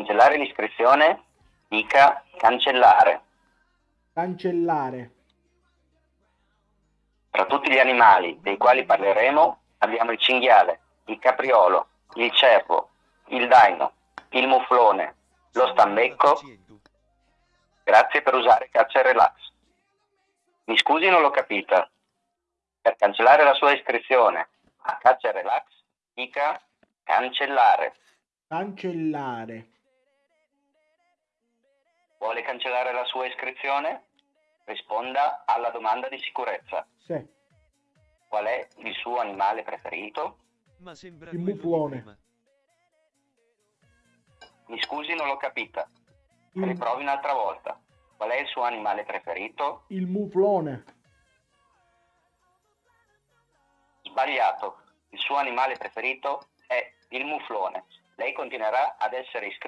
cancellare l'iscrizione, dica cancellare. Cancellare. Tra tutti gli animali dei quali parleremo abbiamo il cinghiale, il capriolo, il cervo, il daino, il muflone, lo stambecco. Grazie per usare Caccia e Relax. Mi scusi, non l'ho capita. Per cancellare la sua iscrizione a Caccia e Relax, dica cancellare. Cancellare. Vuole cancellare la sua iscrizione? Risponda alla domanda di sicurezza. Sì. Qual è il suo animale preferito? Ma sembra Il muflone. Mi scusi, non l'ho capita. Il, Riprovi un'altra volta. Qual è il suo animale preferito? il muflone. Sbagliato. Il suo animale preferito è il muflone. Lei continuerà ad essere iscritto